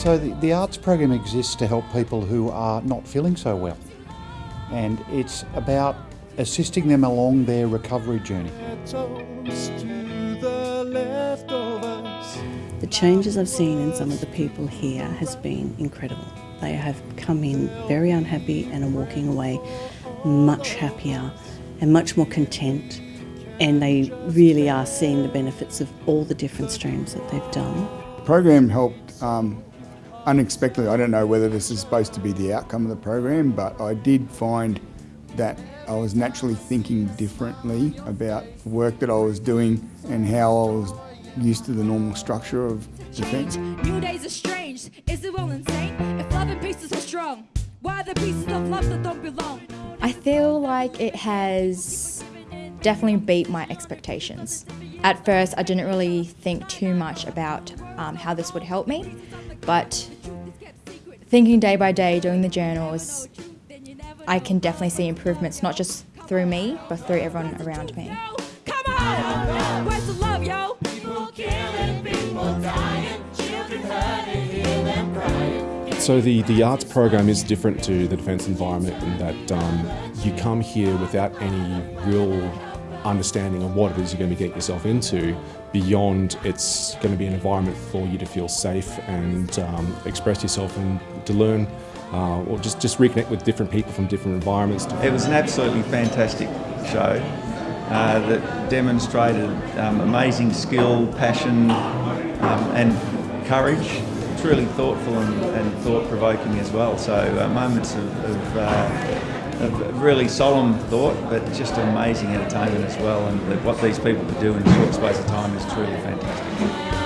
So the, the arts program exists to help people who are not feeling so well. And it's about assisting them along their recovery journey. The changes I've seen in some of the people here has been incredible. They have come in very unhappy and are walking away much happier and much more content and they really are seeing the benefits of all the different streams that they've done. The program helped um, unexpectedly. I don't know whether this is supposed to be the outcome of the program, but I did find that I was naturally thinking differently about the work that I was doing and how I was used to the normal structure of defence. New days are strange, is it all insane? If love and peace is so strong, why are the pieces of love that don't belong? I feel like it has definitely beat my expectations. At first, I didn't really think too much about um, how this would help me, but thinking day by day, doing the journals, I can definitely see improvements, not just through me, but through everyone around me. Come on! Where's the love, yo? So the, the arts program is different to the defence environment in that um, you come here without any real understanding of what it is you're going to get yourself into beyond it's going to be an environment for you to feel safe and um, express yourself and to learn uh, or just, just reconnect with different people from different environments. It was an absolutely fantastic show uh, that demonstrated um, amazing skill, passion um, and courage. Truly thoughtful and, and thought-provoking as well. So uh, moments of, of, of, really solemn thought, but just amazing entertainment as well. And what these people do in a short space of time is truly fantastic.